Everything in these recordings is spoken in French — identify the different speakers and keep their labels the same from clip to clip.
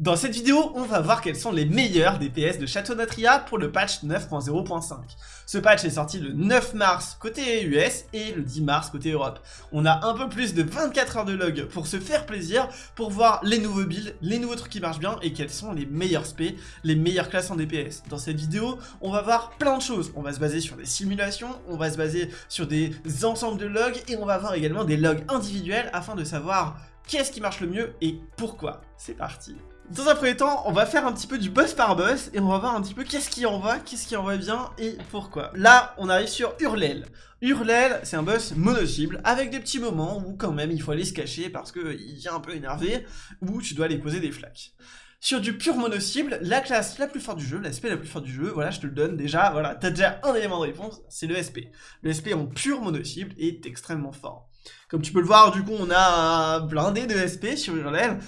Speaker 1: Dans cette vidéo, on va voir quels sont les meilleurs DPS de Château Natria pour le patch 9.0.5. Ce patch est sorti le 9 mars côté US et le 10 mars côté Europe. On a un peu plus de 24 heures de log pour se faire plaisir, pour voir les nouveaux builds, les nouveaux trucs qui marchent bien et quels sont les meilleurs spé, les meilleures classes en DPS. Dans cette vidéo, on va voir plein de choses. On va se baser sur des simulations, on va se baser sur des ensembles de logs et on va voir également des logs individuels afin de savoir qu'est-ce qui marche le mieux et pourquoi. C'est parti dans un premier temps, on va faire un petit peu du boss par boss et on va voir un petit peu qu'est-ce qui en va, qu'est-ce qui en va bien et pourquoi. Là, on arrive sur Hurlel. Hurlel, c'est un boss mono-cible avec des petits moments où quand même il faut aller se cacher parce qu'il vient un peu énervé ou tu dois aller poser des flaques. Sur du pur mono-cible, la classe la plus forte du jeu, l'aspect la plus forte du jeu, voilà, je te le donne déjà, voilà, t'as déjà un élément de réponse, c'est le SP. Le SP en pur mono-cible est extrêmement fort. Comme tu peux le voir, du coup, on a blindé de SP sur Hurlel,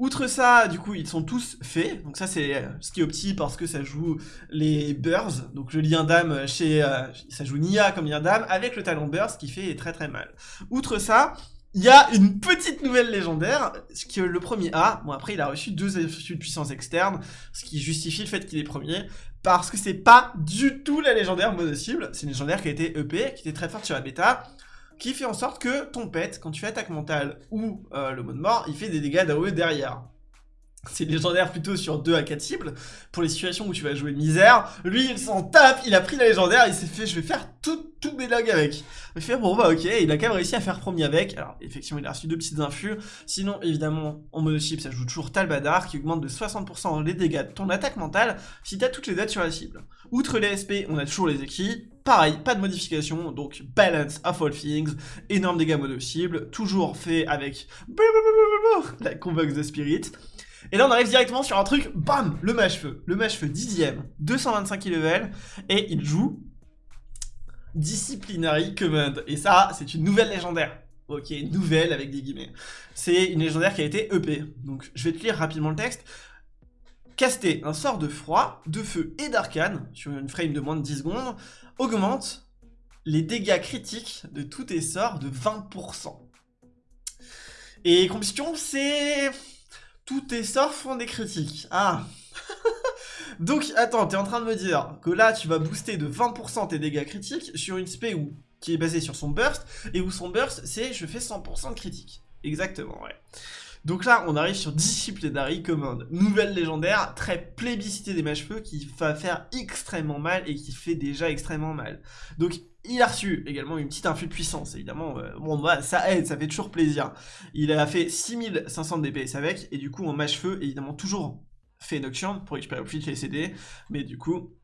Speaker 1: Outre ça, du coup, ils sont tous faits. Donc ça, c'est euh, ce qui est opti parce que ça joue les Burrs. Donc le lien d'âme chez... Euh, ça joue Nia comme lien d'âme avec le talent Burrs qui fait très très mal. Outre ça, il y a une petite nouvelle légendaire, est le premier A. Bon, après, il a reçu deux effets de puissance externe, ce qui justifie le fait qu'il est premier, parce que c'est pas du tout la légendaire mono-cible. C'est une légendaire qui a été EP, qui était très forte sur la bêta, qui fait en sorte que ton pet, quand tu fais attaque mentale ou euh, le mode mort, il fait des dégâts d'AOE derrière. C'est légendaire plutôt sur 2 à 4 cibles, pour les situations où tu vas jouer misère. Lui, il s'en tape, il a pris la légendaire, il s'est fait, je vais faire tous mes logs avec. Il fait, bon bah ok, il a quand même réussi à faire premier avec. Alors, effectivement, il a reçu deux petites infus. Sinon, évidemment, en mono chip, ça joue toujours Talbadar, qui augmente de 60% les dégâts de ton attaque mentale, si t'as toutes les dates sur la cible. Outre les SP, on a toujours les équipes. Pareil, pas de modification, donc balance of all things, énorme dégâts mono cible, toujours fait avec la Convox de Spirit. Et là, on arrive directement sur un truc, bam, le mâche-feu. Le mâche-feu dixième, 225 level, et il joue Disciplinary Command. Et ça, c'est une nouvelle légendaire. Ok, nouvelle avec des guillemets. C'est une légendaire qui a été EP. Donc, je vais te lire rapidement le texte. Caster un sort de froid, de feu et d'arcane, sur une frame de moins de 10 secondes, augmente les dégâts critiques de tous tes sorts de 20%. Et combustion, c'est tous tes sorts font des critiques. Ah Donc, attends, t'es en train de me dire que là, tu vas booster de 20% tes dégâts critiques sur une spé qui est basée sur son burst, et où son burst, c'est je fais 100% de critique. Exactement, ouais. Donc là, on arrive sur Disciplinary Command, nouvelle légendaire, très plébiscitée des mâches-feux, qui va faire extrêmement mal et qui fait déjà extrêmement mal. Donc il a reçu également une petite influx de puissance, évidemment, euh, bon bah ça aide, ça fait toujours plaisir. Il a fait 6500 DPS avec, et du coup en mâche-feu, évidemment toujours fait Nocturne pour récupérer plus les CD, mais du coup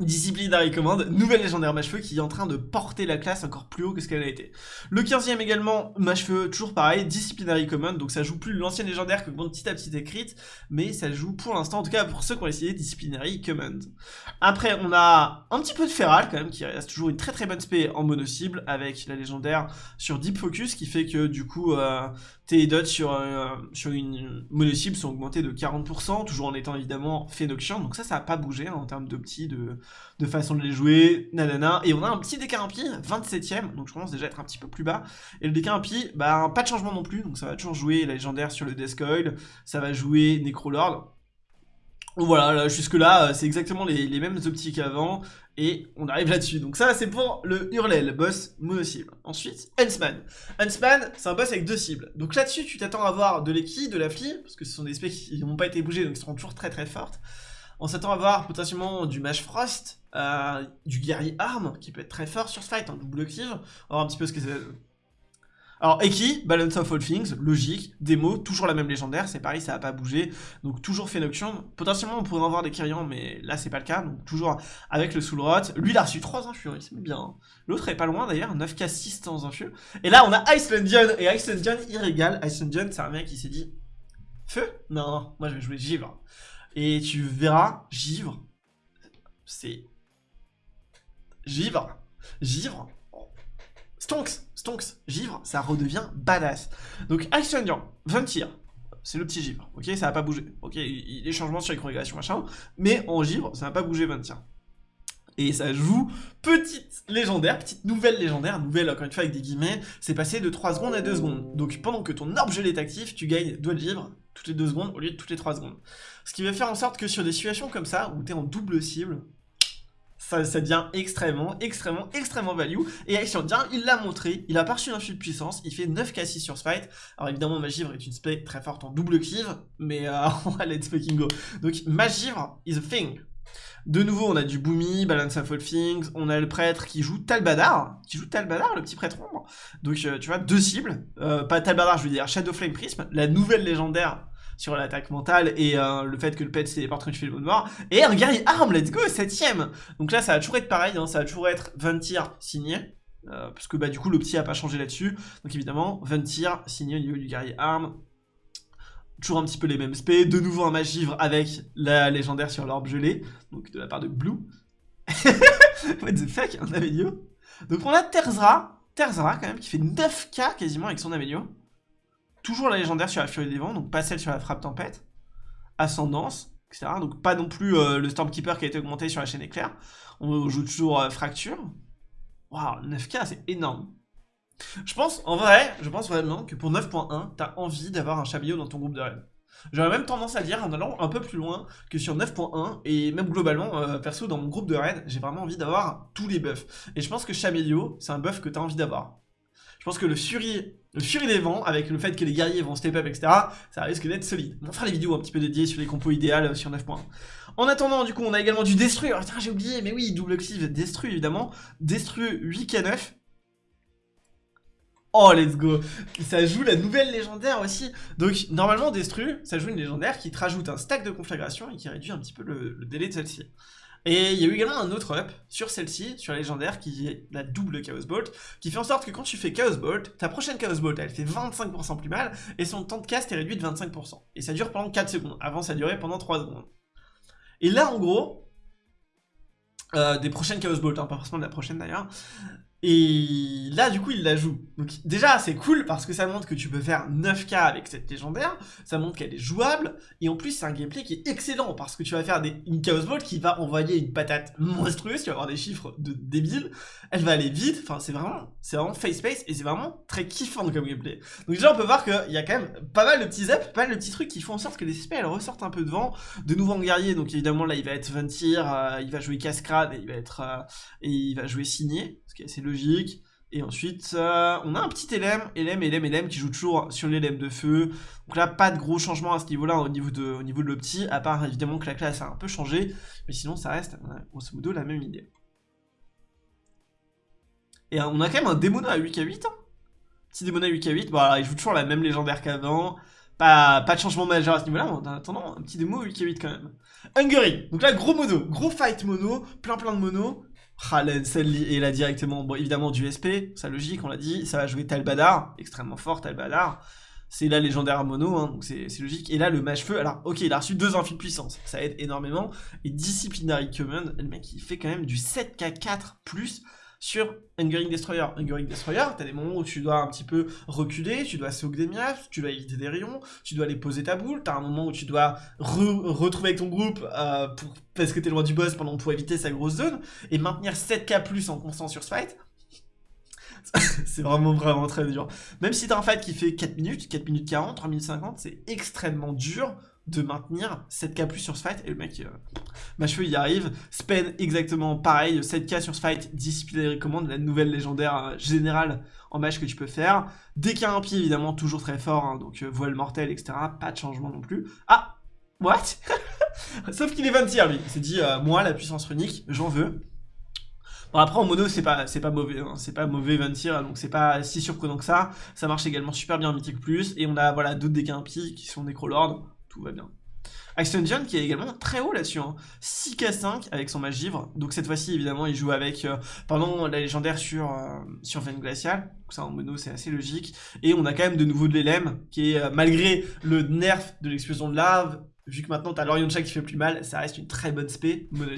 Speaker 1: Disciplinary Command, nouvelle légendaire mâche-feu qui est en train de porter la classe encore plus haut que ce qu'elle a été. Le 15ème également, mâche-feu, toujours pareil, Disciplinary Command, donc ça joue plus l'ancienne légendaire que petit à petit écrite, mais ça joue pour l'instant, en tout cas pour ceux qui ont essayé Disciplinary Command. Après, on a un petit peu de Feral quand même, qui reste toujours une très très bonne spé en mono-cible, avec la légendaire sur Deep Focus, qui fait que du coup, euh, tes dots sur, euh, sur une mono-cible sont augmentés de 40%, toujours en étant évidemment fait Nocturne, donc ça, ça n'a pas bougé hein, en termes d'opti, de de façon de les jouer, nanana. Et on a un petit décart 27ème, donc je commence déjà à être un petit peu plus bas. Et le décart bah pas de changement non plus, donc ça va toujours jouer la légendaire sur le Death ça va jouer Necrolord. Voilà, jusque là, euh, c'est exactement les, mêmes optiques qu'avant, et on arrive là-dessus. Donc ça, c'est pour le Hurlel, boss mono-cible. Ensuite, Huntsman. Huntsman, c'est un boss avec deux cibles. Donc là-dessus, tu t'attends à voir de l'équi, de la fli, parce que ce sont des specs qui n'ont pas été bougés, donc ils seront toujours très très fortes. On s'attend à voir potentiellement du Mage Frost, euh, du Guerrier Arm, qui peut être très fort sur ce fight, en double active. On va voir un petit peu ce que c'est. Alors, Eki, Balance of All Things, logique, démo, toujours la même légendaire, c'est pareil, ça va pas bouger, donc toujours fait Nocturne. Potentiellement, on pourrait en voir des Kyrians, mais là, c'est pas le cas, donc toujours avec le Soul Rot. Lui, il a reçu 3 infus, il bien. Hein. L'autre est pas loin d'ailleurs, 9k6 dans infus. Et là, on a Icelandian, et Icelandian, il régale. Icelandian, c'est un mec qui s'est dit, feu? Non, moi je vais jouer Givre. Et tu verras, givre, c'est... Givre, givre, stonks, stonks, givre, ça redevient badass. Donc Action 20 tirs, c'est le petit givre, ok, ça va pas bouger, ok, des changements sur les congrégations machin, mais en givre, ça va pas bouger 20 tirs. Et ça joue petite légendaire, petite nouvelle légendaire, nouvelle encore une fois avec des guillemets, c'est passé de 3 secondes à 2 secondes. Donc pendant que ton orbe gelé est actif, tu gagnes doigt de givre toutes les 2 secondes au lieu de toutes les 3 secondes. Ce qui va faire en sorte que sur des situations comme ça, où tu es en double cible, ça, devient extrêmement, extrêmement, extrêmement value. Et Action bien, il l'a montré, il a pas reçu un de puissance, il fait 9k6 sur ce fight. Alors évidemment, Magivre est une spec très forte en double cleave, mais euh, let's fucking go. Donc Magivre is a thing. De nouveau, on a du Boomy, Balance of All Things, on a le prêtre qui joue Talbadar, qui joue Talbadar, le petit prêtre ombre. Donc, euh, tu vois, deux cibles, euh, pas Talbadar, je veux dire Shadow Flame Prism, la nouvelle légendaire sur l'attaque mentale et euh, le fait que le pet c'est téléporte quand tu fais le mode noir. Et un guerrier arme, let's go, septième Donc là, ça va toujours être pareil, hein, ça va toujours être 20 tirs signés. parce que bah du coup le petit a pas changé là-dessus donc évidemment 20 tirs signés au niveau du guerrier arme toujours un petit peu les mêmes spé, de nouveau un magivre avec la légendaire sur l'orbe gelée, donc de la part de Blue. What the fuck, un Amelio Donc on a Terzra, Terzra quand même, qui fait 9k quasiment avec son Amelio. Toujours la légendaire sur la Furie des Vents, donc pas celle sur la Frappe Tempête. Ascendance, etc. Donc pas non plus euh, le Stormkeeper qui a été augmenté sur la chaîne éclair. On joue toujours euh, Fracture. Waouh, 9k, c'est énorme. Je pense, en vrai, je pense vraiment que pour 9.1, t'as envie d'avoir un Chabillot dans ton groupe de raid. J'aurais même tendance à dire, en allant un peu plus loin, que sur 9.1, et même globalement, euh, perso, dans mon groupe de raid, j'ai vraiment envie d'avoir tous les buffs. Et je pense que Chabillot, c'est un buff que t'as envie d'avoir. Je pense que le Fury, le Fury des vents, avec le fait que les guerriers vont step up, etc., ça risque d'être solide. On fera les vidéos un petit peu dédiées sur les compos idéales sur 9.1. En attendant, du coup, on a également du Destru. Alors, j'ai oublié, mais oui, double cleave, Destru, évidemment. Destru 8k9. Oh, let's go Ça joue la nouvelle légendaire aussi. Donc, normalement, Destru, ça joue une légendaire qui te rajoute un stack de conflagration et qui réduit un petit peu le, délai de celle-ci. Et il y a eu également un autre up sur celle-ci, sur la légendaire, qui est la double Chaos Bolt, qui fait en sorte que quand tu fais Chaos Bolt, ta prochaine Chaos Bolt, elle fait 25% plus mal, et son temps de cast est réduit de 25%. Et ça dure pendant 4 secondes. Avant, ça durait pendant 3 secondes. Et là, en gros, euh, des prochaines Chaos Bolt, hein, pas forcément de la prochaine d'ailleurs, et là, du coup, il la joue. Donc déjà, c'est cool parce que ça montre que tu peux faire 9k avec cette légendaire, ça montre qu'elle est jouable, et en plus, c'est un gameplay qui est excellent parce que tu vas faire des, une Chaos Ball qui va envoyer une patate monstrueuse, tu vas avoir des chiffres de débiles, elle va aller vite, enfin, c'est vraiment, c'est vraiment face-space, et c'est vraiment très kiffant comme gameplay. Donc déjà, on peut voir qu'il y a quand même pas mal de petits ups, pas mal de petits trucs qui font en sorte que les SP, elles ressortent un peu devant, de nouveau en guerrier, donc évidemment, là, il va être 20 tirs, euh, il va jouer Cascade, et il va être, euh, et il va jouer Signé, ce qui est assez Et ensuite, euh, on a un petit LM, LM, LM, LM qui joue toujours sur les LM de feu. Donc là, pas de gros changements à ce niveau-là au niveau de, de l'opti, à part évidemment que la classe a un peu changé. Mais sinon, ça reste, grosso modo, la même idée. Et on a quand même un démon à 8k8. Hein. Petit démon à 8k8. Bon, il joue toujours la même légendaire qu'avant. Pas, pas de changement majeur à ce niveau-là. En attendant, un petit démo à 8k8 quand même. Hungary. Donc là, gros mono. Gros fight mono. Plein plein de mono. Halen, et là directement, bon évidemment du SP, ça logique, on l'a dit, ça va jouer Talbadar, extrêmement fort Talbadar, c'est la légendaire mono, hein, donc c'est logique, et là le mage feu, alors ok il a reçu deux infis de puissance, ça aide énormément, et Disciplinary Command, le mec il fait quand même du 7k4+, sur Hungering Destroyer. Hungering Destroyer, t'as des moments où tu dois un petit peu reculer, tu dois soak des miasmes, tu dois éviter des rayons, tu dois aller poser ta boule, t'as un moment où tu dois retrouver ton groupe euh, pour, parce que t'es loin du boss pendant pour éviter sa grosse zone, et maintenir 7k plus en constant sur ce fight. c'est vraiment vraiment très dur. Même si t'as un fight qui fait 4 minutes, 4 minutes 40, 3 minutes 50, c'est extrêmement dur de maintenir 7k plus sur ce fight et le mec euh, cheveux il y arrive. Spend exactement pareil 7k sur ce fight discipline recommande la nouvelle légendaire euh, générale en match que tu peux faire. A un évidemment toujours très fort hein, donc euh, voile mortelle etc pas de changement non plus. Ah! What? Sauf qu'il est 20 tiers lui. Il s'est dit moi la puissance runique j'en veux. Bon après en mono c'est pas c'est pas mauvais, hein. c'est pas mauvais 20 tirs donc c'est pas si surprenant que ça. Ça marche également super bien en Mythic Plus et on a voilà d'autres dégâts impies qui sont Necrolord tout va bien. John qui est également très haut là-dessus, 6k5 avec son magivre, donc cette fois-ci évidemment il joue avec, euh, pendant la légendaire sur, euh, sur Glaciale, donc ça en mono c'est assez logique, et on a quand même de nouveau de l'élème, qui est, euh, malgré le nerf de l'explosion de lave, vu que maintenant t'as l'Orion qui fait plus mal, ça reste une très bonne spé mono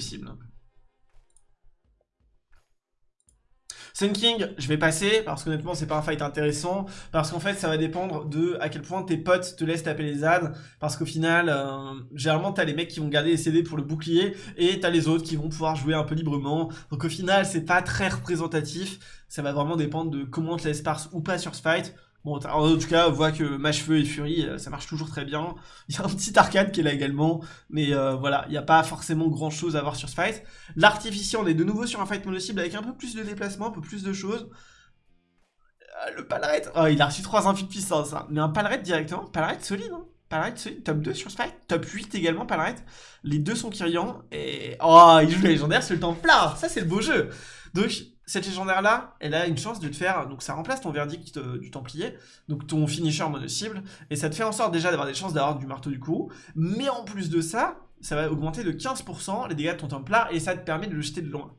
Speaker 1: Sun King, je vais passer parce qu'honnêtement c'est pas un fight intéressant parce qu'en fait ça va dépendre de à quel point tes potes te laissent taper les ânes parce qu'au final euh, généralement t'as les mecs qui vont garder les CD pour le bouclier et t'as les autres qui vont pouvoir jouer un peu librement. Donc au final c'est pas très représentatif. Ça va vraiment dépendre de comment on te laisse parse ou pas sur ce fight Bon, en tout cas, on voit que Mâche-Feu et Fury, euh, ça marche toujours très bien. Il y a un petit arcade qui est là également, mais euh, voilà, il n'y a pas forcément grand-chose à voir sur ce fight. L'artificier, on est de nouveau sur un fight mono-cible avec un peu plus de déplacement, un peu plus de choses. Euh, le Palret, oh, il a reçu 3 infus de puissance, hein. mais un Palret directement, Palret solide, hein Palret solide, top 2 sur ce fight, top 8 également Palret. Les deux sont Kyrian, et... Oh, il joue légendaire sur le temps plat, ça c'est le beau jeu Donc, cette légendaire-là, elle a une chance de te faire, donc ça remplace ton verdict euh, du Templier, donc ton finisher mono-cible, et ça te fait en sorte déjà d'avoir des chances d'avoir du marteau du coup, mais en plus de ça, ça va augmenter de 15% les dégâts de ton Templar, et ça te permet de le jeter de loin.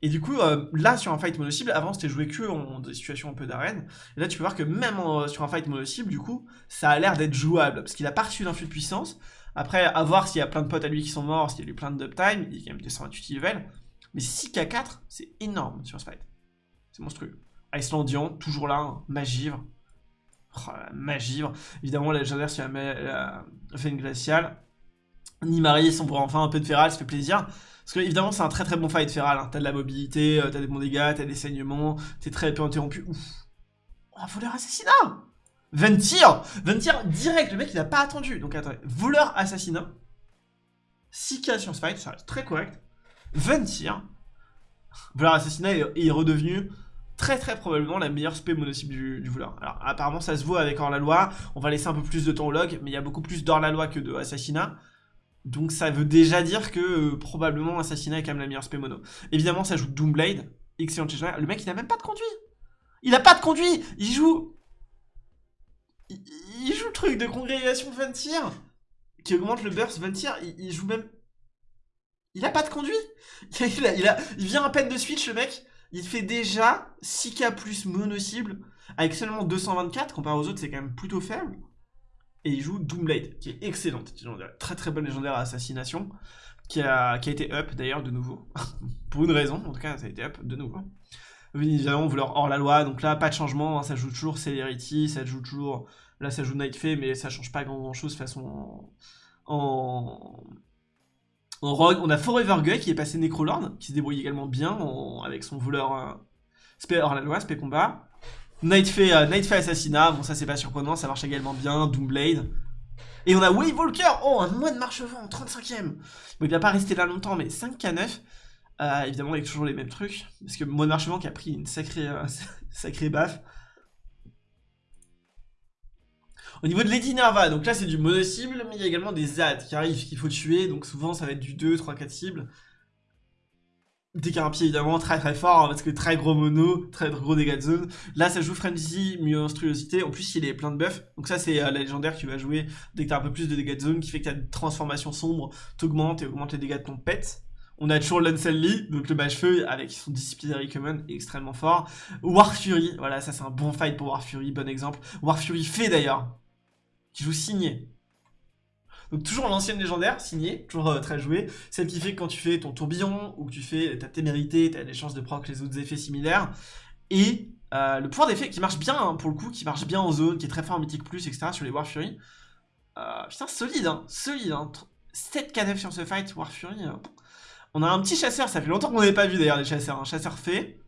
Speaker 1: Et du coup, euh, là, sur un fight mono-cible, avant, c'était joué que en des situations un peu d'arène, et là, tu peux voir que même sur un fight mono-cible, du coup, ça a l'air d'être jouable, parce qu'il a pas reçu d'influx de puissance, après, à voir s'il y a plein de potes à lui qui sont morts, s'il y a eu plein de uptime, il est quand même 228 level, mais 6k4, c'est énorme sur fight. C'est monstrueux. Icelandian, toujours là, hein. Magivre. Oh, Magivre. Évidemment, la légendaire sur la, veine glaciale. Nimari, on pourrait enfin un peu de Feral, ça fait plaisir. Parce que évidemment c'est un très très bon fight Feral, hein. t'as de la mobilité, euh, t'as des bons dégâts, t'as des saignements, t'es très peu interrompu. Ouf Oh, voleur assassinat Ventir Ventir direct, le mec il a pas attendu. Donc attendez, voleur assassinat. 6k sur fight, ça reste très correct. 20 tirs. Voleur assassinat est, redevenu très très probablement la meilleure spé mono-cible du, voleur. Alors apparemment ça se voit avec hors-la-loi, on va laisser un peu plus de temps au log, mais il y a beaucoup plus d'hors-la-loi que de assassinat. Donc ça veut déjà dire que euh, probablement assassinat est quand même la meilleure spé mono. Évidemment ça joue Doomblade, excellent Le mec il n'a même pas de conduit Il a pas de conduit Il joue... Il, joue le truc de congrégation 20 tirs qui augmente le burst 20 tirs, il joue même il a pas de conduit. Il, vient à peine de switch le mec. Il fait déjà 6k plus mono-cible Avec seulement 224 Comparé aux autres c'est quand même plutôt faible. Et il joue Doomblade Qui est excellente. Très très bonne légendaire à assassination qui a, été up d'ailleurs de nouveau. Pour une raison en tout cas ça a été up de nouveau. Évidemment leur hors la loi. Donc là pas de changement hein, Ça joue toujours Celerity Ça joue toujours Là ça joue Nightfay Mais ça change pas grand, chose de façon en on a Forever Guy qui est passé Necrolord, qui se débrouille également bien avec son voleur euh, spé hors la loi, spé combat. Nightfay, euh, Assassinat, bon ça c'est pas surprenant, ça marche également bien, Doomblade. Et on a Wave Walker, oh un mois de marche-vent, 35ème. Bon il va pas rester là longtemps, mais 5k9. Euh, évidemment avec toujours les mêmes trucs, parce que mois de marche-vent qui a pris une sacrée, euh, sacrée baffe. Au niveau de Lady Nerva, donc là c'est du mono-cible, mais il y a également des ZAD qui arrivent, qu'il faut tuer, donc souvent ça va être du 2, 3, 4 cibles. Des carapiers évidemment très très fort, hein, parce que très gros mono, très gros dégâts de zone. Là ça joue Frenzy, monstruosité, en plus il est plein de buffs, donc ça c'est euh, la légendaire qui va jouer dès que t'as un peu plus de dégâts de zone, qui fait que ta transformation sombre t'augmente et augmente les dégâts de ton pet. On a toujours Lee, donc le mage feu avec son disciplinary common extrêmement fort. War Fury, voilà ça c'est un bon fight pour War Fury, bon exemple. War Fury fait d'ailleurs qui joue signé. Donc toujours l'ancienne légendaire, signée, toujours euh, très jouée, celle qui fait que quand tu fais ton tourbillon, ou que tu fais ta témérité, tu as des chances de proc les autres effets similaires, et euh, le pouvoir d'effet qui marche bien hein, pour le coup, qui marche bien en zone, qui est très fort en Mythic Plus, etc. sur les War Fury. Euh, putain, solide, hein, solide, hein. 7 k sur ce fight, War Fury. On a un petit chasseur, ça fait longtemps qu'on n'avait pas vu d'ailleurs les chasseurs, un chasseur fait,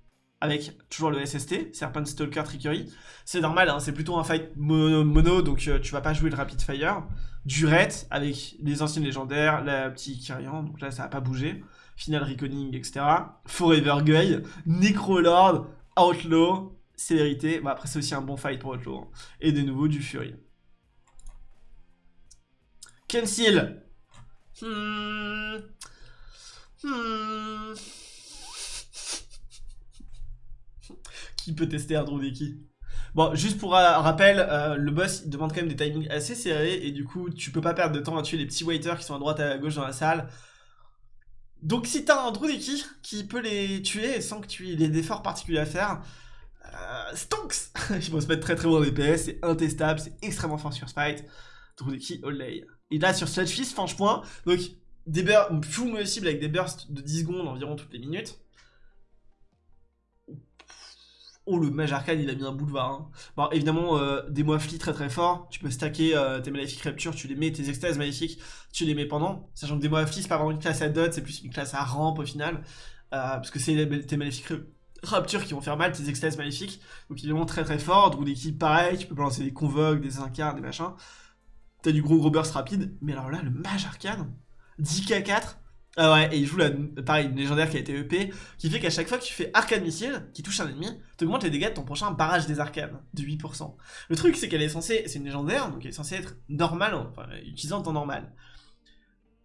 Speaker 1: avec toujours le SST, Serpent Stalker Trickery. C'est normal, hein, c'est plutôt un fight mono, donc euh, tu vas pas jouer le Rapid Fire. Durette, avec les anciennes légendaires, la petite Kyrian, donc là ça va pas bouger. Final Reconning, etc. Forever Guy, Necrolord, Outlaw, Célérité. Bah, après c'est aussi un bon fight pour Outlaw. Hein. Et de nouveau du Fury. Kensil. Hmm. Hmm. Qui peut tester Ardrodeki Bon, juste pour un rappel, euh, le boss il demande quand même des timings assez serrés et du coup tu peux pas perdre de temps à tuer les petits waiters qui sont à droite et à gauche dans la salle. Donc si t'as un Drudeki qui peut les tuer sans que tu aies des efforts particuliers à faire, euh, stonks Ils vont se mettre très très bon en DPS, c'est intestable, c'est extrêmement fort sur Spite. Drudeki Olay. Et là sur Sludgefish, point. donc des bursts full cible avec des bursts de 10 secondes environ toutes les minutes. Oh, le mage arcane, il a mis un boulevard. Hein. Bon, évidemment, euh, des moiflis très très forts. Tu peux stacker euh, tes maléfiques raptures, tu les mets, tes extases maléfiques, tu les mets pendant. Sachant que des moiflis, c'est pas vraiment une classe à dot, c'est plus une classe à rampe au final. Euh, parce que c'est tes maléfiques Raptures qui vont faire mal, tes extases maléfiques. Donc évidemment très très fort, Drou d'équipe pareil, tu peux balancer des convoques, des incarnes, des machins. T'as du gros gros burst rapide, mais alors là, le mage arcane, 10k4, ah ouais, et il joue la, pareil, une légendaire qui a été EP, qui fait qu'à chaque fois que tu fais arcane missile, qui touche un ennemi, t'augmentes les dégâts de ton prochain barrage des arcanes, de 8%. Le truc, c'est qu'elle est censée, c'est une légendaire, donc elle est censée être normale, enfin, utilisée en temps normal.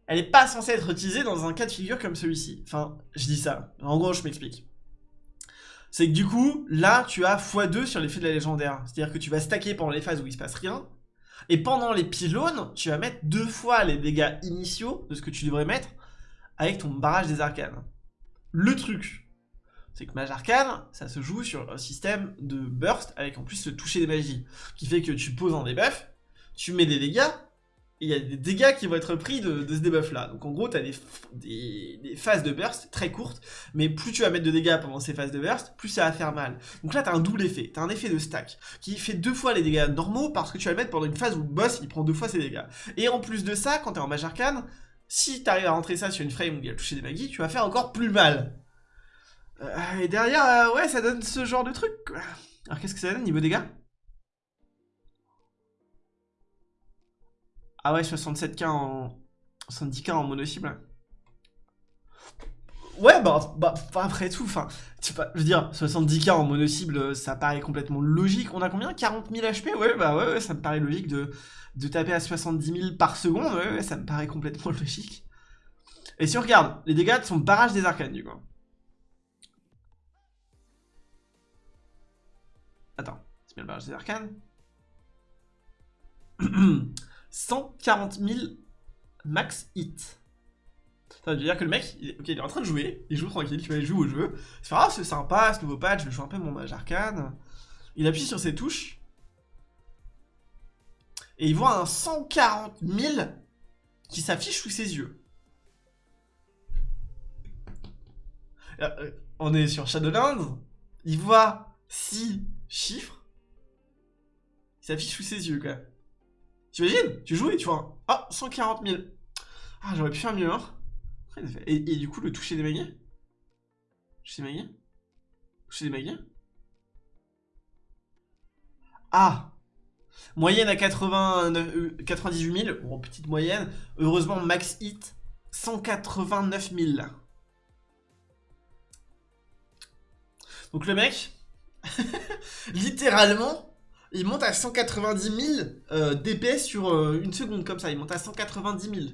Speaker 1: Elle est pas censée être utilisée dans un cas de figure comme celui-ci. Enfin, je dis ça. En gros, je m'explique. C'est que du coup, là, tu as x2 sur l'effet de la légendaire. C'est-à-dire que tu vas stacker pendant les phases où il se passe rien, et pendant les pylônes, tu vas mettre deux fois les dégâts initiaux de ce que tu devrais mettre avec ton barrage des arcanes. Le truc, c'est que Mage Arcane, ça se joue sur un système de burst avec en plus le toucher des magies, qui fait que tu poses un debuff, tu mets des dégâts, et il y a des dégâts qui vont être pris de, ce debuff là. Donc en gros, tu as des, phases de burst très courtes, mais plus tu vas mettre de dégâts pendant ces phases de burst, plus ça va faire mal. Donc là, tu as un double effet, tu as un effet de stack, qui fait deux fois les dégâts normaux, parce que tu vas le mettre pendant une phase où le boss, il prend deux fois ses dégâts. Et en plus de ça, quand tu es en Mage Arcane, si t'arrives à rentrer ça sur une frame où il a touché des magies, tu vas faire encore plus mal. Euh, et derrière, euh, ouais, ça donne ce genre de truc. Alors qu'est-ce que ça donne niveau dégâts? Ah ouais, 67k en... 70k en mono-cible. Ouais, bah, bah après tout, enfin, je veux dire, 70k en mono-cible, ça paraît complètement logique. On a combien? 40 000 HP Ouais, bah ouais, ouais, ça me paraît logique de de taper à 70 000 par seconde, ouais, ça me paraît complètement logique. Et si on regarde, les dégâts de son barrage des arcanes, du coup. Attends, c'est bien le barrage des arcanes 140 000 max hit. Ça veut dire que le mec, il il est en train de jouer, il joue tranquille, tu vois, il joue au jeu. C'est ah, c'est sympa, ce nouveau patch, je vais jouer un peu mon mage arcane. Il appuie sur ses touches, et il voit un 140 000 qui s'affiche sous ses yeux. Euh, on est sur Shadowlands, il voit 6 chiffres qui s'affichent sous ses yeux, quoi. T'imagines? Tu joues et tu vois Ah, 140 000. Ah, j'aurais pu faire mieux, hein. Et, du coup, le toucher des magies Toucher des magies Toucher des magies Ah Moyenne à 98 000, euh, bon, petite moyenne. Heureusement, max hit, 189 000. Donc le mec, littéralement, il monte à 190 000 euh, d'épée sur euh, une seconde, comme ça. Il monte à 190 000.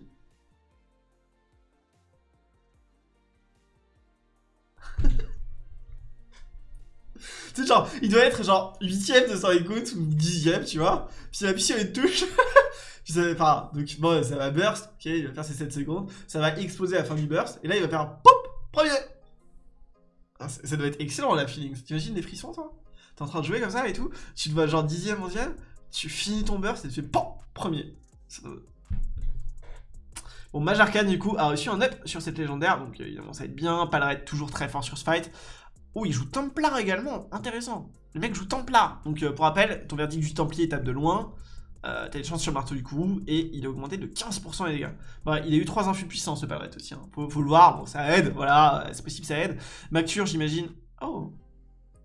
Speaker 1: Tu sais, genre, il doit être genre 8ème de son écoute ou 10ème, tu vois. Puis il appuie sur une touche. puis ça va, donc bon, ça va burst, ok, il va faire ses 7 secondes. Ça va exploser à la fin du burst. Et là, il va faire pop, premier. Ah, ça doit être excellent la feeling. T'imagines des frissons, toi? T'es en train de jouer comme ça et tout. Tu te vois genre 10ème, 11ème. Tu finis ton burst et tu fais pop, premier. Bon, Mage Arcane, du coup, a reçu un up sur cette légendaire, donc évidemment, ça va être bien. Palret toujours très fort sur ce fight. Oh, il joue Templar également, intéressant. Le mec joue Templar. Donc, euh, pour rappel, ton verdict du Templier tape de loin. Euh, T'as des chances sur le marteau du coup et il a augmenté de 15% les dégâts. Bah, il a eu 3 infus puissants ce palette aussi, hein. faut, le voir, bon ça aide, voilà, c'est possible ça aide. Macture j'imagine, oh,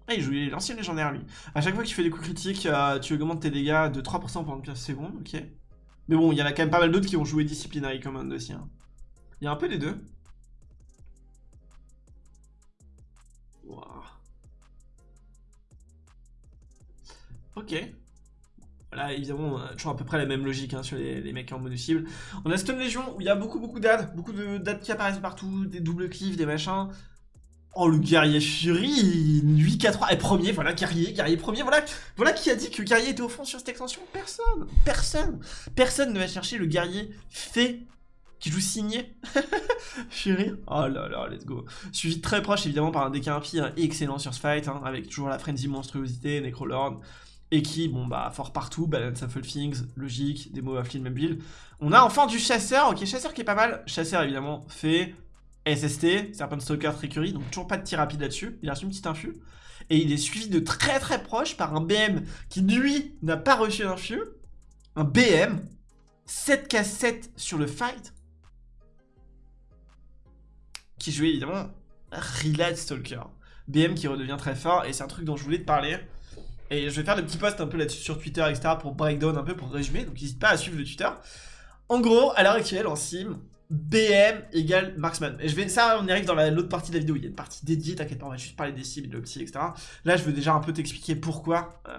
Speaker 1: ah, il joue l'ancien légendaire lui. A chaque fois que tu fais des coups critiques, euh, tu augmentes tes dégâts de 3% pendant 15 secondes, ok. Mais bon, il y en a quand même pas mal d'autres qui ont joué Disciplinary Command aussi. Hein. Il y a un peu des deux. Ok. Voilà, évidemment, toujours à peu près la même logique hein, sur les, mecs en mono-cible. On a Stone Legion où il y a beaucoup beaucoup d'ad, beaucoup de d'ad qui apparaissent partout, des doubles cliffs, des machins. Oh, le guerrier Fury, 8 4 3 et premier, voilà, guerrier, guerrier premier, voilà, voilà qui a dit que guerrier était au fond sur cette extension Personne, personne, personne ne va chercher le guerrier fait qui joue signé. Fury, oh là là, let's go. Suivi très proche évidemment par un DK impie excellent sur ce fight, hein, avec toujours la frenzy monstruosité, Necrolord, et qui, bon bah, fort partout, balance of things, logique, démo of même build. On a enfin du chasseur, ok, chasseur qui est pas mal. Chasseur évidemment fait SST, Serpent Stalker Trickery, donc toujours pas de tir rapide là-dessus. Il a reçu une petite infu. Et il est suivi de très très proche par un BM qui, lui, n'a pas reçu d'infu. Un BM, 7k7 sur le fight. Qui jouait évidemment Relad Stalker. BM qui redevient très fort, et c'est un truc dont je voulais te parler. Et je vais faire des petits posts un peu là-dessus sur Twitter, etc. pour breakdown un peu, pour résumer. Donc n'hésite pas à suivre le Twitter. En gros, à l'heure actuelle, en sim, BM égale marksman. Et je vais, ça, on y arrive dans l'autre partie de la vidéo. Il y a une partie dédiée, t'inquiète pas, on va juste parler des cibles, de l'opti, etc. Là, je veux déjà un peu t'expliquer pourquoi. Euh,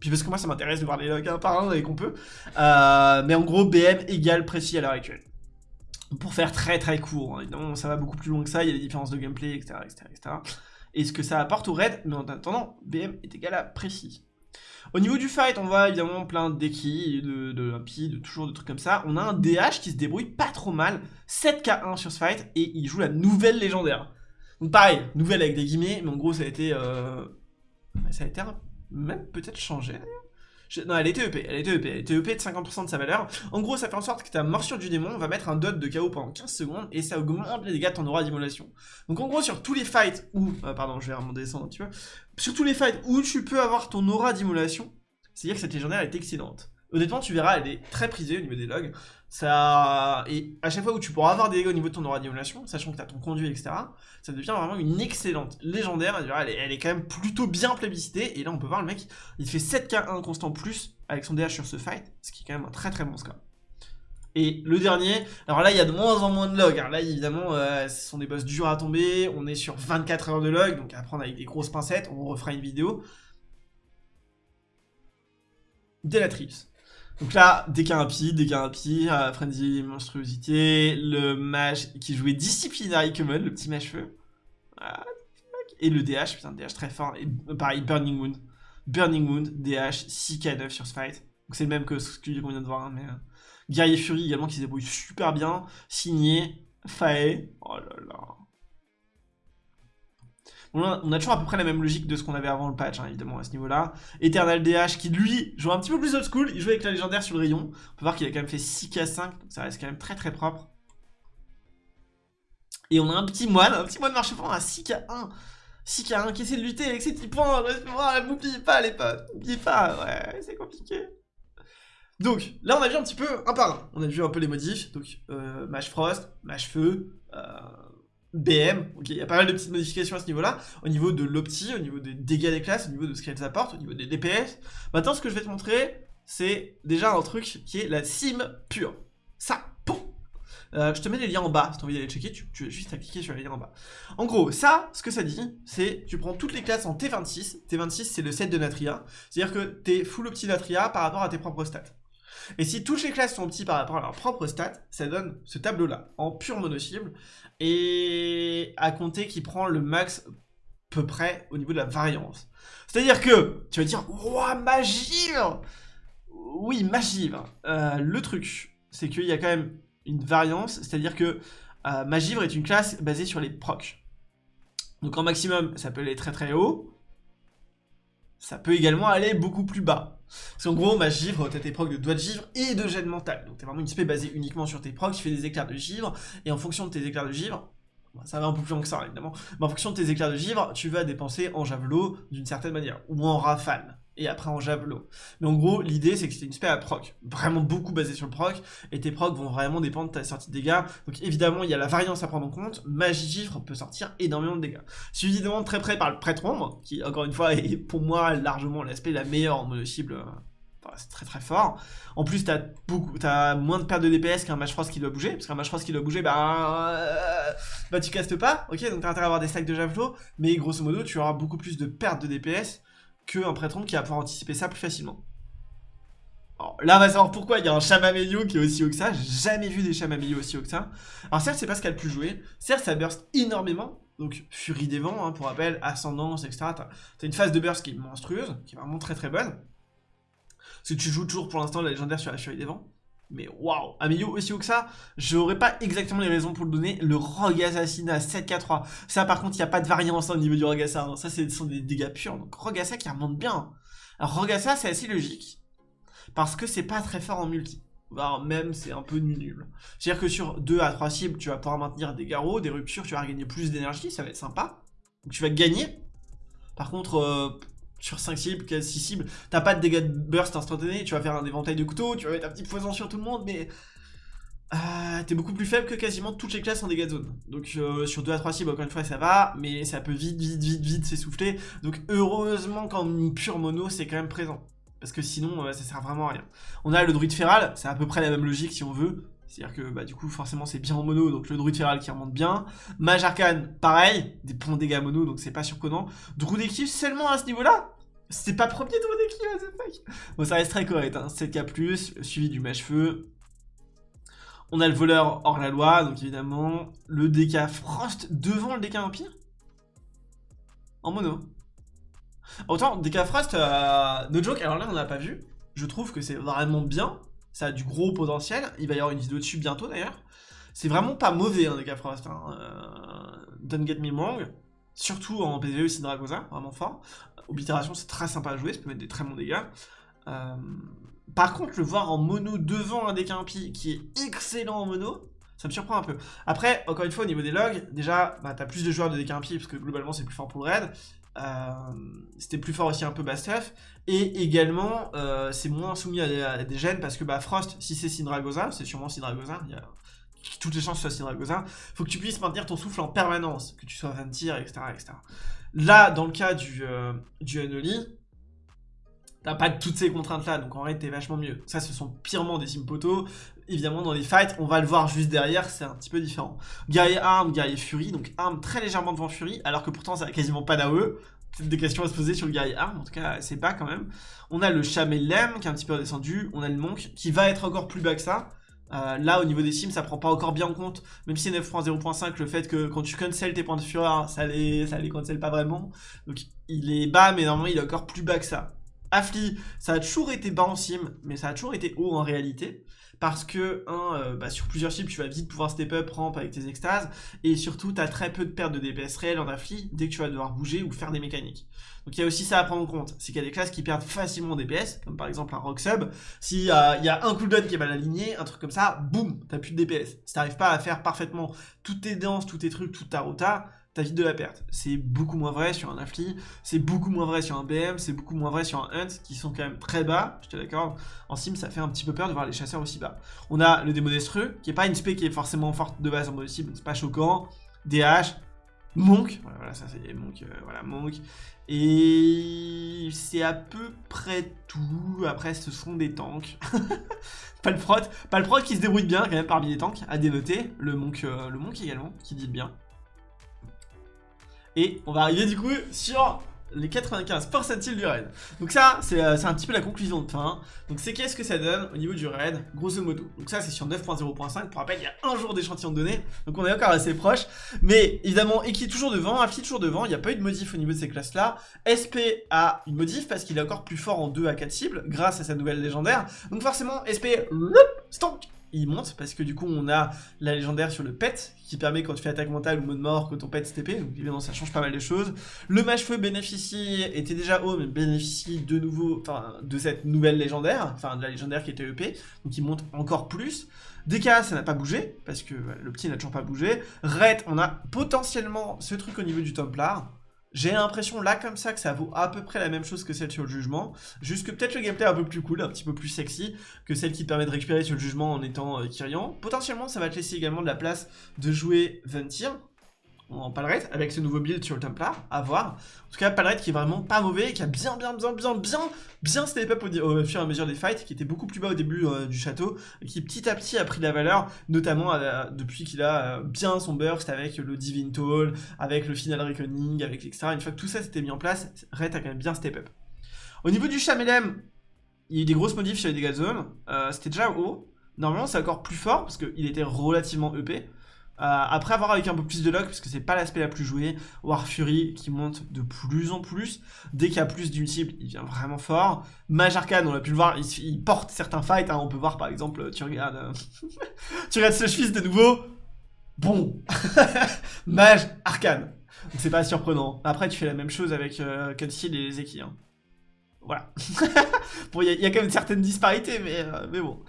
Speaker 1: puis parce que moi, ça m'intéresse de voir les logs un par un et qu'on peut. Euh, mais en gros, BM égale précis à l'heure actuelle. Pour faire très très court, hein. évidemment, ça va beaucoup plus loin que ça. Il y a des différences de gameplay, etc. etc., etc. Et ce que ça apporte au raid, mais en attendant, BM est égal à précis. Au niveau du fight, on voit évidemment plein de dekis, de, de de toujours de trucs comme ça. On a un DH qui se débrouille pas trop mal, 7k1 sur ce fight, et il joue la nouvelle légendaire. Donc pareil, nouvelle avec des guillemets, mais en gros ça a été... Euh... Ça a été même peut-être changé d'ailleurs. Non, elle était EP, elle était EP, elle était EP de 50% de sa valeur. En gros, ça fait en sorte que ta morsure du démon va mettre un dot de KO pendant 15 secondes et ça augmente les dégâts de ton aura d'immolation. Donc en gros, sur tous les fights où... Euh, pardon, je vais descendre un petit peu. Sur tous les fights où tu peux avoir ton aura d'immolation, c'est-à-dire que cette légendaire est excellente. Honnêtement, tu verras, elle est très prisée au niveau des logs. Ça... Et à chaque fois où tu pourras avoir des dégâts au niveau de ton aura d'émulation, sachant que tu as ton conduit, etc., ça devient vraiment une excellente légendaire. Elle est, quand même plutôt bien plébiscitée. Et là, on peut voir le mec, il fait 7k1 constant plus avec son DH sur ce fight, ce qui est quand même un très très bon score. Et le dernier, alors là il y a de moins en moins de logs, là évidemment euh, ce sont des boss durs à tomber, on est sur 24 heures de log, donc à prendre avec des grosses pincettes, on refera une vidéo. Delatrice. Donc là, dès qu'il y a euh, Frenzy, Monstruosité, le mage qui jouait Disciplinary Common, le petit mage feu. et le DH, putain, DH très fort. Et pareil, Burning Wound. Burning Wound, DH, 6k9 sur ce fight. Donc c'est le même que ce qu'on vient de voir, hein, mais... Euh, Guerrier Fury également qui se débrouille super bien. Signé, Fae. Oh là là on a toujours à peu près la même logique de ce qu'on avait avant le patch, hein, évidemment, à ce niveau-là. Eternal DH, qui lui, joue un petit peu plus old school, il joue avec la légendaire sur le rayon. On peut voir qu'il a quand même fait 6k5, donc ça reste quand même très très propre. Et on a un petit moine, un petit moine marche fond à 6k1. 6k1 qui essaie de lutter avec ses petits points. N'oubliez pas les potes, n'oubliez pas, ouais, c'est compliqué. Donc, là on a vu un petit peu un par un. On a vu un peu les modifs, donc euh, Frost, Mage Feu, euh, BM, ok, il y a pas mal de petites modifications à ce niveau-là, au niveau de l'opti, au niveau des dégâts des classes, au niveau de ce qu'elles apportent, au niveau des DPS. Maintenant, ce que je vais te montrer, c'est déjà un truc qui est la sim pure. Ça, pouf euh, je te mets les liens en bas, si tu as envie d'aller checker, tu, tu as juste à cliquer sur les liens en bas. En gros, ça, ce que ça dit, c'est tu prends toutes les classes en T26, T26 c'est le set de Natria, c'est-à-dire que t'es full opti Natria par rapport à tes propres stats. Et si toutes les classes sont petits par rapport à leurs propres stats, ça donne ce tableau-là, en pure mono-cible, et à compter qui prend le max peu près au niveau de la variance. C'est-à-dire que, tu vas dire, ouah, magivre Oui, magivre. Euh, le truc, c'est qu'il y a quand même une variance, c'est-à-dire que euh, magivre est une classe basée sur les procs. Donc en maximum, ça peut aller très très haut, ça peut également aller beaucoup plus bas. Parce qu'en gros, ma givre, t'as tes procs de doigts de givre et de gène mental. Donc t'es vraiment une spé basée uniquement sur tes procs, tu fais des éclairs de givre, et en fonction de tes éclairs de givre, ça va un peu plus loin que ça évidemment, mais en fonction de tes éclairs de givre, tu vas dépenser en javelot d'une certaine manière, ou en rafale et après en javelot. Mais en gros, l'idée c'est que c'est une spé à proc, vraiment beaucoup basée sur le proc, et tes procs vont vraiment dépendre de ta sortie de dégâts. Donc évidemment, il y a la variance à prendre en compte, magie givre peut sortir énormément de dégâts. Suivi de très près par le prêtre ombre, qui encore une fois est pour moi largement l'aspect la meilleure en mono cible. Euh, c'est très très fort. En plus, t'as moins de pertes de DPS qu'un match frost qui doit bouger, parce qu'un match frost qui doit bouger, bah, euh, bah tu castes pas, ok, donc t'as intérêt à avoir des stacks de javelot, mais grosso modo, tu auras beaucoup plus de pertes de DPS qu'un prêtre qui va pouvoir anticiper ça plus facilement. Alors, là, on va savoir pourquoi il y a un Chamamelio qui est aussi haut que ça. J'ai jamais vu des Chamamelio aussi haut que ça. Alors, certes, c'est pas ce qu'elle a le plus joué. Certes, ça burst énormément. Donc, Furie des Vents, hein, pour rappel, Ascendance, etc. T'as as une phase de burst qui est monstrueuse, qui est vraiment très très bonne. Parce que tu joues toujours pour l'instant la légendaire sur la Furie des Vents. Mais waouh, un milieu aussi haut que ça, j'aurais pas exactement les raisons pour le donner. Le Rogue Assassinat 7k3, ça par contre, il n'y a pas de variance au niveau du Rogue Assassin. Hein. Ça, ce sont des dégâts purs. Donc Rogue Assassin qui remonte bien. Alors Rogue Assassin, c'est assez logique. Parce que c'est pas très fort en multi. Voire même, c'est un peu nul. C'est-à-dire que sur 2 à 3 cibles, tu vas pouvoir maintenir des garrots, des ruptures, tu vas gagner plus d'énergie, ça va être sympa. Donc tu vas gagner. Par contre, euh, sur 5 cibles, 6 cibles, t'as pas de dégâts de burst instantané, tu vas faire un éventail de couteaux, tu vas mettre un petit poison sur tout le monde, mais euh, t'es beaucoup plus faible que quasiment toutes les classes en dégâts de zone. Donc euh, sur 2 à 3 cibles, encore une fois, ça va, mais ça peut vite, vite, vite, vite s'essouffler. Donc heureusement qu'en pure mono, c'est quand même présent. Parce que sinon, euh, ça sert vraiment à rien. On a le druide féral, c'est à peu près la même logique si on veut. C'est-à-dire que bah, du coup, forcément, c'est bien en mono, donc le druide féral qui remonte bien. Mage arcane, pareil, des points de dégâts mono, donc c'est pas surprenant. Druide équipe seulement à ce niveau-là C'est pas premier druide équipe, what the fuck Bon, ça reste très correct, hein. 7k+, suivi du mage feu, on a le voleur hors la loi, donc évidemment. Le DK Frost devant le DK Empire En mono. Autant, DK Frost, euh, no joke, alors là on l'a pas vu. Je trouve que c'est vraiment bien. Ça a du gros potentiel. Il va y avoir une vidéo dessus bientôt d'ailleurs. C'est vraiment pas mauvais, hein, DK Frost. Hein. Euh, don't get me wrong. Surtout en PvE Dragosa, vraiment fort. Oblitération, c'est très sympa à jouer, ça peut mettre des très bons dégâts. Euh, par contre, le voir en mono devant un deck impie qui est excellent en mono, ça me surprend un peu. Après, encore une fois, au niveau des logs, déjà, bah, t'as plus de joueurs de deck impie, parce que globalement, c'est plus fort pour le raid. Euh, c'était plus fort aussi un peu Bastef. Et également, euh, c'est moins soumis à des, gènes, parce que bah, Frost, si c'est Sindragosa, c'est sûrement Sindragosa, il y a toutes les chances que ce soit Sindragosa, faut que tu puisses maintenir ton souffle en permanence, que tu sois 20 tirs, etc., etc. Là, dans le cas du, euh, T'as pas toutes ces contraintes-là, donc en vrai, t'es vachement mieux. Ça, ce sont purement des simpoto. Évidemment, dans les fights, on va le voir juste derrière, c'est un petit peu différent. Guerrier arme, guerrier fury, donc arme très légèrement devant fury, alors que pourtant, ça a quasiment pas. Peut-être des questions à se poser sur le guerrier arme, en tout cas, c'est pas quand même. On a le Chamelem, qui est un petit peu redescendu. On a le Monk, qui va être encore plus bas que ça. Euh, là, au niveau des sims, ça prend pas encore bien en compte, même si 9.0.5, le fait que quand tu cancel tes points de fureur, ça les, ça les cancel pas vraiment. Donc, il est bas, mais normalement, il est encore plus bas que ça. Affli, ça a toujours été bas en sim, mais ça a toujours été haut en réalité. Parce que, euh, bah, sur plusieurs cibles, tu vas vite pouvoir step up, ramp avec tes extases. Et surtout, tu as très peu de pertes de DPS réelles en Affli dès que tu vas devoir bouger ou faire des mécaniques. Donc il y a aussi ça à prendre en compte. C'est qu'il y a des classes qui perdent facilement en DPS, comme par exemple un Rock Sub. S'il y, a un cooldown qui est mal aligné, un truc comme ça, boum, t'as plus de DPS. Si t'arrives pas à faire parfaitement toutes tes danses, tous tes trucs, toute ta rota, t'as vite de la perte. C'est beaucoup moins vrai sur un Affli, c'est beaucoup moins vrai sur un BM, c'est beaucoup moins vrai sur un Hunt, qui sont quand même très bas, je te d'accord. En sim, ça fait un petit peu peur de voir les chasseurs aussi bas. On a le démo d'Estreux, qui est pas une spé qui est forcément forte de base en mode cible, c'est pas choquant. DH, Monk, voilà, ça c'est Monk, euh, voilà, Monk. Et c'est à peu près tout. Après, ce sont des tanks. pas le prot, pas le prot qui se débrouille bien quand même parmi les tanks, à dénoter. Le Monk, euh, le Monk également, qui dit bien. Et on va arriver du coup sur les 95 percentiles du raid. Donc ça, euh, c'est un petit peu la conclusion de fin. Donc c'est qu'est-ce que ça donne au niveau du raid, grosso modo. Donc ça, c'est sur 9.0.5. Pour rappel, il y a un jour d'échantillon de données. Donc on est encore assez proche. Mais évidemment, est toujours devant, Affli toujours devant. Il n'y a pas eu de modif au niveau de ces classes-là. SP a une modif parce qu'il est encore plus fort en 2 à 4 cibles grâce à sa nouvelle légendaire. Donc forcément, SP, stonk il monte parce que du coup on a la légendaire sur le pet qui permet quand tu fais attaque mentale ou mode mort que ton pet STP donc évidemment ça change pas mal de choses. Le mage feu bénéficie était déjà haut mais bénéficie de nouveau enfin de cette nouvelle légendaire enfin de la légendaire qui était EP donc il monte encore plus. DK ça n'a pas bougé parce que le petit n'a toujours pas bougé. Ret on a potentiellement ce truc au niveau du Templar j'ai l'impression là comme ça que ça vaut à peu près la même chose que celle sur le jugement, juste que peut-être le gameplay est un peu plus cool, un petit peu plus sexy que celle qui te permet de récupérer sur le jugement en étant euh, Kyrian. Potentiellement ça va te laisser également de la place de jouer Ventir, en Palrette avec ce nouveau build sur le Templar, à voir. En tout cas, Palrette qui est vraiment pas mauvais, qui a bien, bien, bien, bien, bien, bien step up au, fur et à mesure des fights, qui était beaucoup plus bas au début euh, du château, qui petit à petit a pris de la valeur, notamment euh, depuis qu'il a euh, bien son burst avec le Divine Toll, avec le Final Reckoning, avec etc. Une fois que tout ça s'était mis en place, Red a quand même bien step up. Au niveau du Chamelem, il y a eu des grosses modifs sur les dégâts de zone, c'était déjà haut. Normalement, c'est encore plus fort, parce qu'il était relativement EP. Euh, après avoir avec un peu plus de luck, parce que c'est pas l'aspect la plus jouée, War Fury qui monte de plus en plus. Dès qu'il y a plus d'une cible, il vient vraiment fort. Mage Arcane, on a pu le voir, il, porte certains fights. Hein. on peut voir par exemple, tu regardes, euh, tu regardes ce fils de nouveau. Bon, Mage Arcane. Donc c'est pas surprenant. Après, tu fais la même chose avec euh, et les Zeki. Hein. Voilà. bon, il y, a quand même une certaine disparité, mais, euh, mais bon.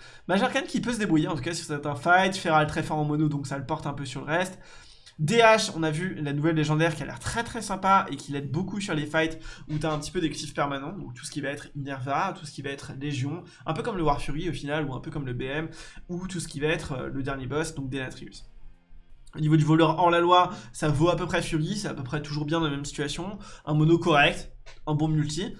Speaker 1: Qui peut se débrouiller, en tout cas, sur certains fights. Feral très fort en mono, donc ça le porte un peu sur le reste. DH, on a vu la nouvelle légendaire qui a l'air très très sympa et qui l'aide beaucoup sur les fights où t'as un petit peu des cliffs permanents, donc tout ce qui va être Inerva, tout ce qui va être Légion, un peu comme le War Fury au final, ou un peu comme le BM, ou tout ce qui va être euh, le dernier boss, donc Denatrius. Au niveau du voleur hors la loi, ça vaut à peu près Fury, c'est à peu près toujours bien dans la même situation. Un mono correct, un bon multi.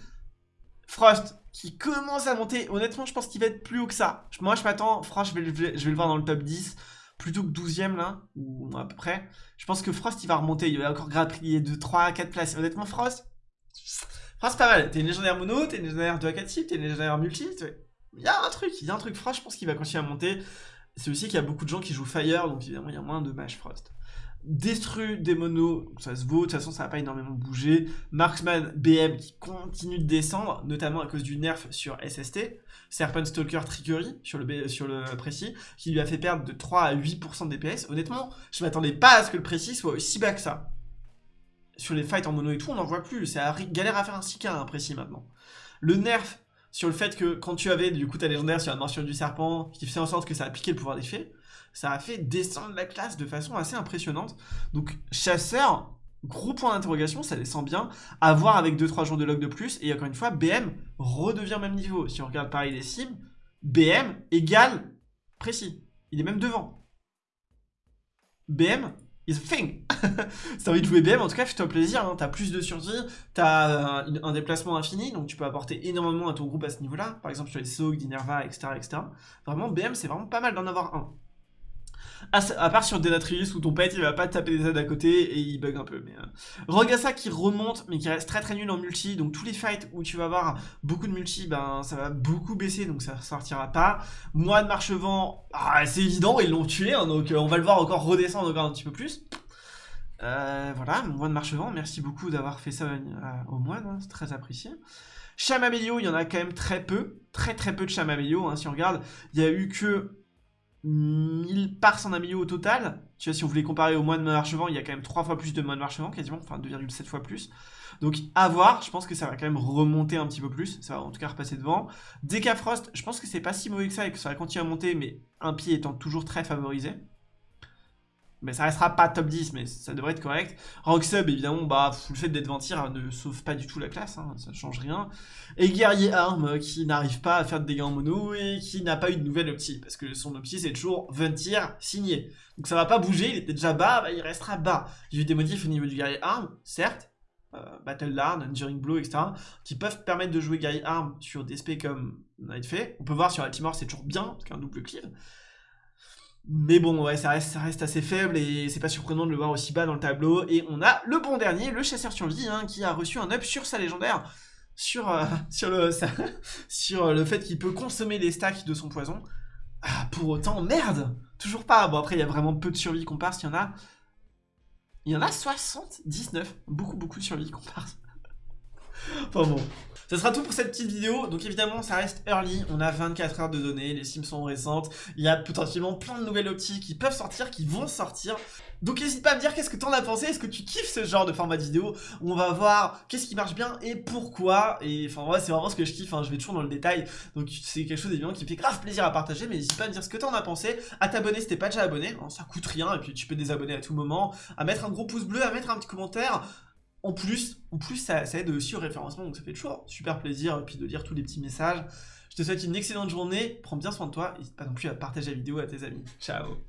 Speaker 1: Frost, qui commence à monter. Honnêtement, je pense qu'il va être plus haut que ça. Moi, je m'attends, Frost, je vais, le voir dans le top 10 plutôt que 12ème là, ou à peu près. Je pense que Frost il va remonter, il va encore grappiller de 3 à 4 places. Honnêtement, Frost, Frost pas mal. T'es une légendaire mono, t'es une légendaire 2 à 4 types, t'es une légendaire multi. Il y a un truc, il y a un truc. Frost, je pense qu'il va continuer à monter. C'est aussi qu'il y a beaucoup de gens qui jouent Fire, donc évidemment il y a moins de match Frost. Destru des monos, ça se vaut, de toute façon ça va pas énormément bouger. Marksman BM qui continue de descendre, notamment à cause du nerf sur SST. Serpent Stalker Trickery sur le, sur le précis, qui lui a fait perdre de 3 à 8% de DPS. Honnêtement, je m'attendais pas à ce que le précis soit aussi bas que ça. Sur les fights en mono et tout, on n'en voit plus. C'est galère à faire un 6K un précis maintenant. Le nerf sur le fait que quand tu avais du coup ta légendaire sur la morsure du serpent, qui faisait en sorte que ça a piqué le pouvoir d'effet, ça a fait descendre la classe de façon assez impressionnante. Donc chasseur, gros point d'interrogation, ça descend bien. À voir avec 2-3 jours de log de plus. Et encore une fois, BM redevient même niveau. Si on regarde pareil les sims, BM égale précis. Il est même devant. BM is a thing. si t'as envie de jouer BM, en tout cas, fais-toi plaisir. Hein. T'as plus de survie, t'as un, un, déplacement infini, donc tu peux apporter énormément à ton groupe à ce niveau-là. Par exemple, sur les SOG, Dinerva, etc., etc. Vraiment, BM, c'est vraiment pas mal d'en avoir un. À, part sur Denatrius où ton pet il va pas taper des aides à côté et il bug un peu. Mais euh. Rogasa qui remonte mais qui reste très très nul en multi. Donc tous les fights où tu vas avoir beaucoup de multi, ben ça va beaucoup baisser donc ça sortira pas. Moi de Marchevent, ah, c'est évident, ils l'ont tué hein, donc euh, on va le voir encore redescendre encore un petit peu plus. Euh, voilà, moine Marchevent, merci beaucoup d'avoir fait ça au moine, hein, c'est très apprécié. Chamamélio, il y en a quand même très peu, très très peu de Chamamélio, hein, si on regarde, il y a eu que 1000 parts en milieu au total. Tu vois, si on voulait comparer au moine Marchevent, il y a quand même 3 fois plus de moine Marchevent, quasiment, enfin 2,7 fois plus. Donc à voir, je pense que ça va quand même remonter un petit peu plus, ça va en tout cas repasser devant. Decafrost, je pense que c'est pas si mauvais que ça et que ça va continuer à monter, mais un pied étant toujours très favorisé. Mais ça restera pas top 10, mais ça devrait être correct. Rocksub, évidemment, bah, le fait d'être ventir ne sauve pas du tout la classe, hein, ça change rien. Et Guerrier Arm, euh, qui n'arrive pas à faire de dégâts en mono et qui n'a pas eu de nouvelle opti, parce que son opti c'est toujours ventir signé. Donc ça va pas bouger, il était déjà bas, bah, il restera bas. J'ai eu des modifs au niveau du Guerrier Arm, certes, euh, Battle Lard, Enduring Blow, etc., qui peuvent permettre de jouer Guerrier Arm sur des spé comme fait. On peut voir sur Altimore, c'est toujours bien, parce qu'un double cleave. Mais bon, ouais, ça reste, assez faible et c'est pas surprenant de le voir aussi bas dans le tableau. Et on a le bon dernier, le chasseur survie, hein, qui a reçu un up sur sa légendaire, sur, euh, sur, le, fait qu'il peut consommer les stacks de son poison. Ah, pour autant, merde Toujours pas. Bon, après, il y a vraiment peu de survie passe, il y en a... Il y en a 79. Beaucoup, beaucoup de survie passe. Enfin bon. Ça sera tout pour cette petite vidéo. Donc évidemment, ça reste early. On a 24 heures de données. Les sims sont récentes. Il y a potentiellement plein de nouvelles optiques qui peuvent sortir, qui vont sortir. Donc n'hésite pas à me dire qu'est-ce que t'en as pensé, est-ce que tu kiffes ce genre de format de vidéo? On va voir qu'est-ce qui marche bien et pourquoi, et enfin ouais c'est vraiment ce que je kiffe, hein. je vais toujours dans le détail, donc c'est quelque chose évidemment qui fait grave plaisir à partager, mais n'hésite pas à me dire ce que t'en as pensé, à t'abonner si t'es pas déjà abonné, hein, ça coûte rien, et puis tu peux désabonner à tout moment, à mettre un gros pouce bleu, à mettre un petit commentaire, en plus, en plus ça, aide aussi au référencement, donc ça fait toujours super plaisir, et puis de lire tous les petits messages. Je te souhaite une excellente journée, prends bien soin de toi, n'hésite pas non plus à partager la vidéo à tes amis. Ciao